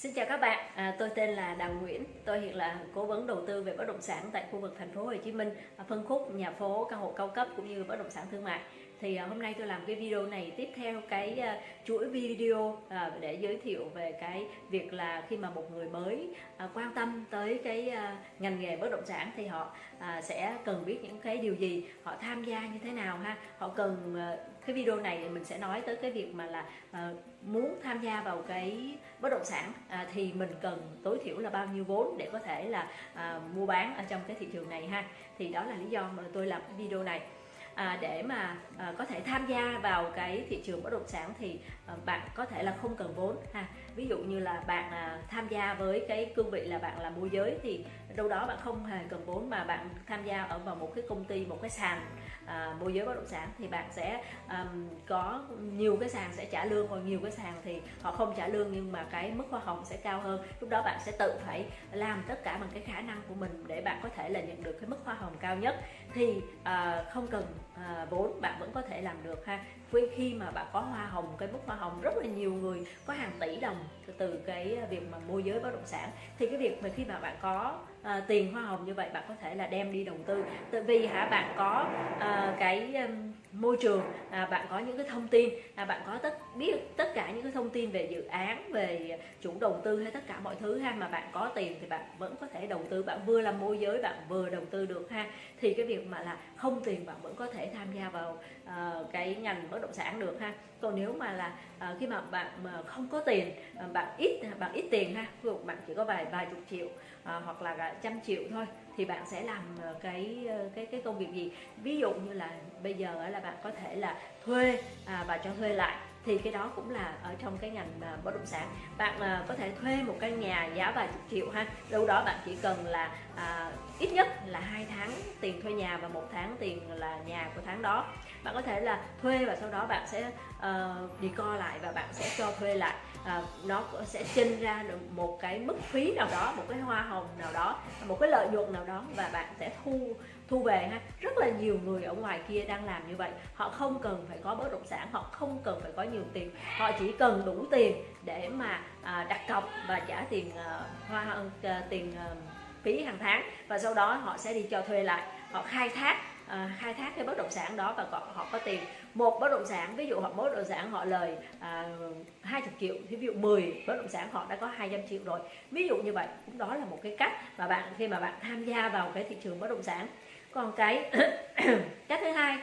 Xin chào các bạn, à, tôi tên là Đào Nguyễn, tôi hiện là cố vấn đầu tư về bất động sản tại khu vực thành phố Hồ Chí Minh, phân khúc nhà phố, căn hộ cao cấp cũng như bất động sản thương mại. Thì à, hôm nay tôi làm cái video này tiếp theo cái à, chuỗi video à, để giới thiệu về cái việc là khi mà một người mới quan tâm tới cái ngành nghề bất động sản thì họ sẽ cần biết những cái điều gì, họ tham gia như thế nào ha, họ cần cái video này mình sẽ nói tới cái việc mà là muốn tham gia vào cái bất động sản thì mình cần tối thiểu là bao nhiêu vốn để có thể là mua bán ở trong cái thị trường này ha. Thì đó là lý do mà tôi làm cái video này à, để mà à, có thể tham gia vào cái thị trường bất động sản thì à, bạn có thể là không cần vốn ha. Ví dụ như là bạn à, tham gia với cái cương vị là bạn là môi giới thì đâu đó bạn không hề cần vốn mà bạn tham gia ở vào một cái công ty một cái sàn à, môi giới bất động sản thì bạn sẽ um, có nhiều cái sàn sẽ trả lương còn nhiều cái sàn thì họ không trả lương nhưng mà cái mức hoa hồng sẽ cao hơn. Lúc đó bạn sẽ tự phải làm tất cả bằng cái khả năng của mình để bạn có thể là nhận được cái mức hoa hồng cao nhất. Thì à, không cần à, vốn bạn vẫn có thể làm được ha. Khi khi mà bạn có hoa hồng cái mức hoa hồng rất là nhiều người có hàng tỷ đồng từ cái việc mà môi giới bất động sản. Thì cái việc mà khi mà bạn có à, tiền hoa hồng như vậy bạn có thể là đem đi đầu tư. Tại vì hả bạn có à, cái um, môi trường à, bạn có những cái thông tin à, bạn có tất biết tất cả những cái thông tin về dự án về chủ đầu tư hay tất cả mọi thứ ha mà bạn có tiền thì bạn vẫn có thể đầu tư bạn vừa làm môi giới bạn vừa đầu tư được ha. Thì cái việc mà là không tiền bạn vẫn có thể tham gia vào uh, cái ngành bất động sản được ha. Còn nếu mà là uh, khi mà bạn mà không có tiền uh, bạn ít bạn ít tiền ha ví dụ bạn chỉ có vài vài chục triệu uh, hoặc là trăm triệu thôi thì bạn sẽ làm cái cái cái công việc gì? Ví dụ như là bây giờ là bạn có thể là thuê à, và cho thuê lại. Thì cái đó cũng là ở trong cái ngành à, bất động sản. Bạn à, có thể thuê một căn nhà giá vài chục triệu ha. Đâu đó bạn chỉ cần là à, ít nhất là hai tháng tiền thuê nhà và một tháng tiền là nhà của tháng đó. Bạn có thể là thuê và sau đó bạn sẽ uh, đi co lại và bạn sẽ cho thuê lại. À, nó sẽ chênh ra được một cái mức phí nào đó một cái hoa hồng nào đó một cái lợi nhuận nào đó và bạn sẽ thu thu về ha rất là nhiều người ở ngoài kia đang làm như vậy. Họ không cần phải có bất động sản họ không cần phải có nhiều tiền. Họ chỉ cần đủ tiền để mà à, đặt cọc và trả tiền à, hoa à, à tiền à, phí hàng tháng. Và sau đó họ sẽ đi cho thuê lại. Họ khai thác à, khai thác cái bất động sản đó và họ có tiền. Một bất động sản ví dụ họ bất động sản họ lời à, 20 triệu thì ví dụ 10 bất động sản họ đã có 200 triệu rồi. Ví dụ như vậy cũng đó là một cái cách mà bạn khi mà bạn tham gia vào cái thị trường bất động sản còn cái cách thứ hai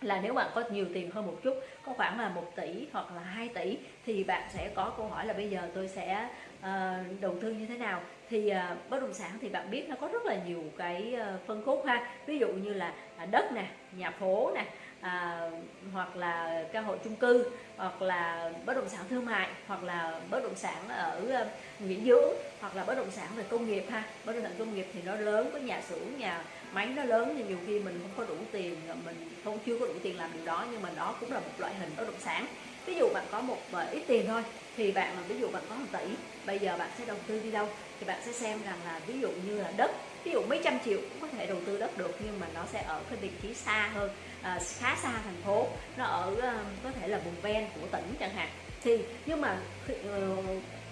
là nếu bạn có nhiều tiền hơn một chút có khoảng là 1 tỷ hoặc là 2 tỷ thì bạn sẽ có câu hỏi là bây giờ tôi sẽ uh, đầu tư như thế nào? Thì uh, bất động sản thì bạn biết nó có rất là nhiều cái uh, phân khúc ha. Ví dụ như là à, đất nè nhà phố nè à, hoặc là căn hộ chung cư hoặc là bất động sản thương mại hoặc là bất động sản ở ờ, nghỉ dưỡng hoặc là bất động sản về công nghiệp ha. Bất động sản công nghiệp thì nó lớn có nhà xưởng nhà máy nó lớn thì nhiều khi mình không có đủ tiền mình không chưa có đủ tiền làm điều đó nhưng mà đó cũng là một loại hình bất động sản ví dụ bạn có một ít tiền thôi thì bạn mà ví dụ bạn có một tỷ bây giờ bạn sẽ đầu tư đi đâu? Thì bạn sẽ xem rằng là ví dụ như là đất ví dụ mấy trăm triệu cũng có thể đầu tư đất được nhưng mà nó sẽ ở cái vị trí xa hơn à, khá xa thành phố. Nó ở à, có thể là vùng ven của tỉnh chẳng hạn. Thì nhưng mà ờ,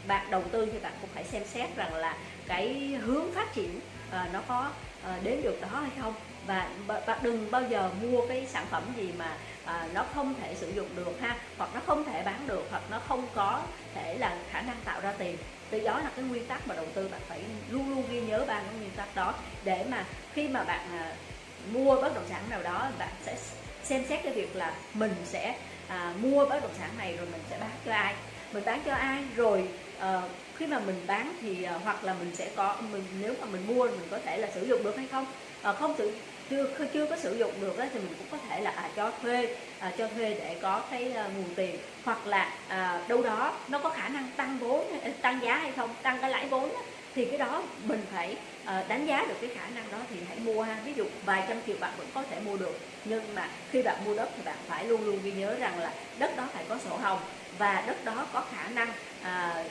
bạn đầu tư thì bạn cũng phải xem xét rằng là cái hướng phát triển Ờ, nó có ờ, đến được đó hay không? Và bạn đừng bao giờ mua cái sản phẩm gì mà à, nó không thể sử dụng được ha hoặc nó không thể bán được hoặc nó không có thể là khả năng tạo ra tiền. Từ đó là cái nguyên tắc mà đầu tư bạn phải luôn luôn ghi nhớ ba cái nguyên tắc đó để mà khi mà bạn à, mua bất động sản nào đó bạn sẽ xem xét cái việc là mình sẽ à, mua bất động sản này rồi mình sẽ bán cho ai? Mình bán cho ai? Rồi uh, khi mà mình bán thì uh, hoặc là mình sẽ có mình nếu mà mình mua mình có thể là sử dụng được hay không? Uh, không sử chưa chưa có sử dụng được ấy, thì mình cũng có thể là à, cho thuê à, cho thuê để có cái à, nguồn tiền. Hoặc là à, đâu đó nó có khả năng tăng vốn tăng giá hay không tăng cái lãi vốn ấy, thì cái đó mình phải à, đánh giá được cái khả năng đó thì hãy mua ha. Ví dụ vài trăm triệu bạn vẫn có thể mua được nhưng mà khi bạn mua đất thì bạn phải luôn luôn ghi nhớ rằng là đất đó phải có sổ hồng và đất đó có khả năng à,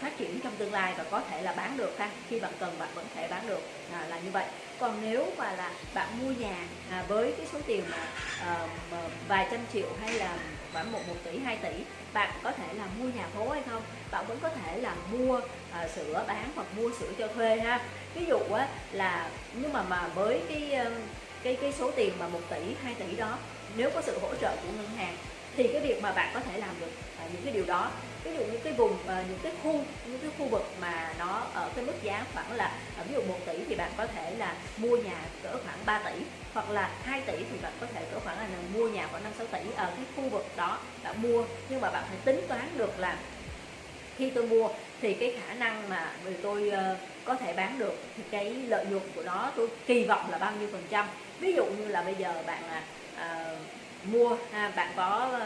phát triển trong tương lai và có thể là bán được ha. Khi bạn cần bạn vẫn thể bán được à, là như vậy. Còn nếu mà là bạn mua nhà à, với cái số tiền mà, à, vài trăm triệu hay là khoảng một một tỷ 2 tỷ bạn có thể là mua nhà phố hay không? Bạn vẫn có thể là mua à, sữa bán hoặc mua sữa cho thuê ha. Ví dụ á, là nhưng mà mà với cái cái cái số tiền mà 1 tỷ 2 tỷ đó nếu có sự hỗ trợ của ngân hàng thì cái việc mà bạn có thể làm được à, những cái điều đó. Ví dụ những cái vùng à, những cái khu những cái khu vực mà nó ở cái mức giá khoảng là à, ví dụ 1 tỷ thì bạn có thể là mua nhà cỡ khoảng 3 tỷ hoặc là 2 tỷ thì bạn có thể cỡ khoảng là mua nhà khoảng 5 6 tỷ ở cái khu vực đó bạn mua. Nhưng mà bạn phải tính toán được là khi tôi mua thì cái khả năng mà người tôi uh, có thể bán được thì cái lợi nhuận của nó tôi kỳ vọng là bao nhiêu phần trăm. Ví dụ như là bây giờ bạn uh, mua. À, bạn có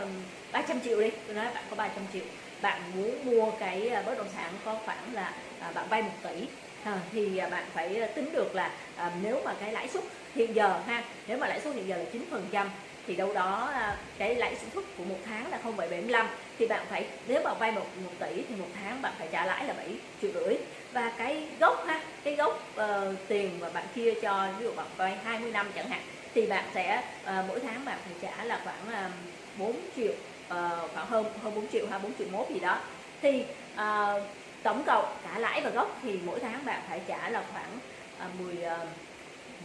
300 triệu đi. Tôi nói bạn có 300 triệu. Bạn muốn mua cái à, bất động sản có khoảng là à, bạn vay một tỷ. À, thì à, bạn phải à, tính được là à, nếu mà cái lãi suất hiện giờ ha nếu mà lãi suất hiện giờ là 9 phần trăm thì đâu đó cái lãi suất của một tháng là 0,75 thì bạn phải nếu mà vay một, một tỷ thì một tháng bạn phải trả lãi là 7 triệu rưỡi. Và cái gốc ha cái gốc uh, tiền mà bạn chia cho ví dụ bạn vay 20 năm chẳng hạn thì bạn sẽ uh, mỗi tháng bạn phải trả là khoảng ờ, uh, 4 triệu uh, khoảng hơn hơn 4 triệu hay 4 triệu mốt gì đó. Thì uh, tổng cộng cả lãi và gốc thì mỗi tháng bạn phải trả là khoảng uh, 10 uh,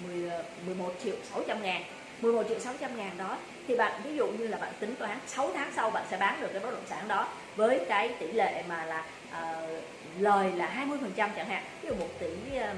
10 uh, 11 triệu 600 ngàn. 11 triệu 600 ngàn đó thì bạn ví dụ như là bạn tính toán 6 tháng sau bạn sẽ bán được cái bất động sản đó với cái tỷ lệ mà là uh, lời là 20 phần trăm chẳng hạn. Ví dụ 1 tỷ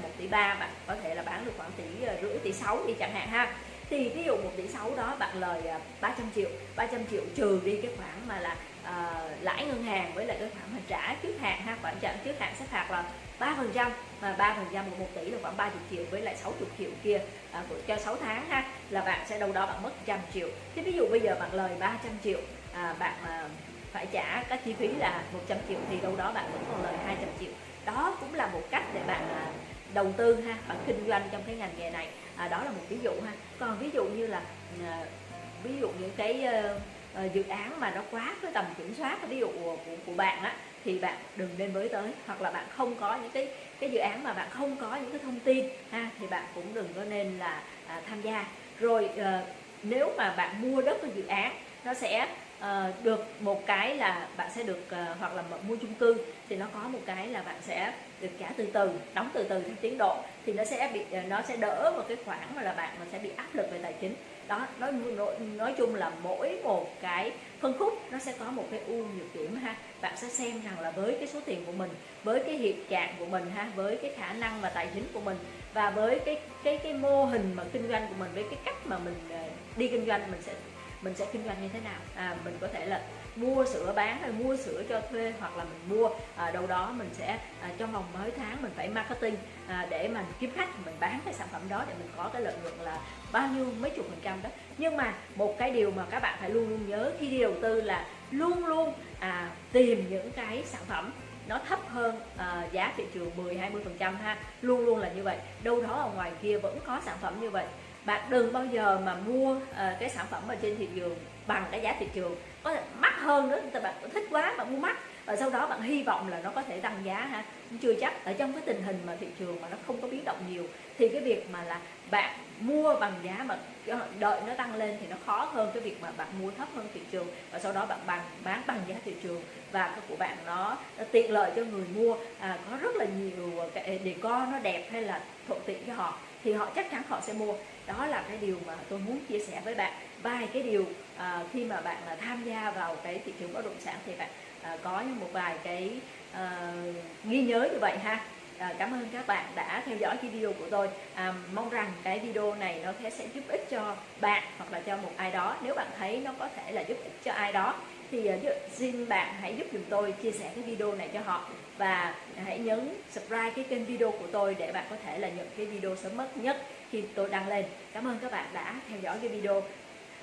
1 tỷ 3 bạn có thể là bán được khoảng tỷ rưỡi tỷ 6 đi chẳng hạn ha thì ví dụ 1 tỷ 6 đó bạn lời à, 300 triệu 300 triệu trừ đi cái khoản mà là uh, lãi ngân hàng với lại cái khoản mà trả trước hạn ha khoản trả trước hạn sẽ phạt là 3 phần trăm mà 3 phần trăm của 1 tỷ là khoảng 30 triệu với lại 60 triệu kia à, cho 6 tháng ha là bạn sẽ đâu đó bạn mất trăm triệu. Thế ví dụ bây giờ bạn lời 300 triệu à, bạn à, phải trả các chi phí là 100 triệu thì đâu đó bạn vẫn còn lời 200 triệu. Đó cũng là một cách để bạn à, đầu tư ha bạn kinh doanh trong cái ngành nghề này. À, đó là một ví dụ ha. Còn ví dụ như là à, ví dụ những cái à, dự án mà nó quá cái tầm kiểm soát ví dụ của, của bạn á thì bạn đừng nên mới tới. Hoặc là bạn không có những cái cái dự án mà bạn không có những cái thông tin ha thì bạn cũng đừng có nên là à, tham gia. Rồi à, nếu mà bạn mua đất cái dự án nó sẽ uh, được một cái là bạn sẽ được uh, hoặc là mua chung cư thì nó có một cái là bạn sẽ được trả từ từ đóng từ từ theo tiến độ thì nó sẽ bị uh, nó sẽ đỡ một cái khoản mà là bạn mà sẽ bị áp lực về tài chính. Đó nói nói, nói chung là mỗi một cái phân khúc nó sẽ có một cái ưu nhược điểm ha. Bạn sẽ xem rằng là với cái số tiền của mình với cái hiện trạng của mình ha với cái khả năng và tài chính của mình và với cái cái cái mô hình mà kinh doanh của mình với cái cách mà mình đi kinh doanh mình sẽ mình sẽ kinh doanh như thế nào? À, mình có thể là mua sữa bán hay mua sữa cho thuê hoặc là mình mua. À, đâu đó mình sẽ à, trong vòng mấy tháng mình phải marketing à, để mình kiếm khách mình bán cái sản phẩm đó để mình có cái lợi nhuận là bao nhiêu mấy chục phần trăm đó. Nhưng mà một cái điều mà các bạn phải luôn luôn nhớ khi đi đầu tư là luôn luôn à, tìm những cái sản phẩm nó thấp hơn uh, giá thị trường 10 20 phần trăm ha. Luôn luôn là như vậy. Đâu đó ở ngoài kia vẫn có sản phẩm như vậy bạn đừng bao giờ mà mua uh, cái sản phẩm ở trên thị trường bằng cái giá thị trường. Có thể mắc hơn nữa thì bạn thích quá bạn mua mắc. Và sau đó bạn hy vọng là nó có thể tăng giá ha. Chưa chắc. Ở trong cái tình hình mà thị trường mà nó không có biến động nhiều thì cái việc mà là bạn mua bằng giá mà đợi nó tăng lên thì nó khó hơn cái việc mà bạn mua thấp hơn thị trường. Và sau đó bạn bằng bán bằng giá thị trường. Và cái của bạn nó, nó tiện lợi cho người mua. À, có rất là nhiều cái để co nó đẹp hay là thuận tiện cho họ thì họ chắc chắn họ sẽ mua đó là cái điều mà tôi muốn chia sẻ với bạn. Vài cái điều à, khi mà bạn à, tham gia vào cái thị trường bất động sản thì bạn à, có một vài cái ờ, à, ghi nhớ như vậy ha à, cảm ơn các bạn đã theo dõi cái video của tôi. À, mong rằng cái video này nó sẽ giúp ích cho bạn hoặc là cho một ai đó. Nếu bạn thấy nó có thể là giúp ích cho ai đó thì à, xin bạn hãy giúp dùm tôi chia sẻ cái video này cho họ. Và hãy nhấn subscribe cái kênh video của tôi để bạn có thể là nhận cái video sớm nhất khi tôi đăng lên. Cảm ơn các bạn đã theo dõi cái video.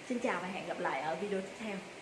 Xin chào và hẹn gặp lại ở video tiếp theo.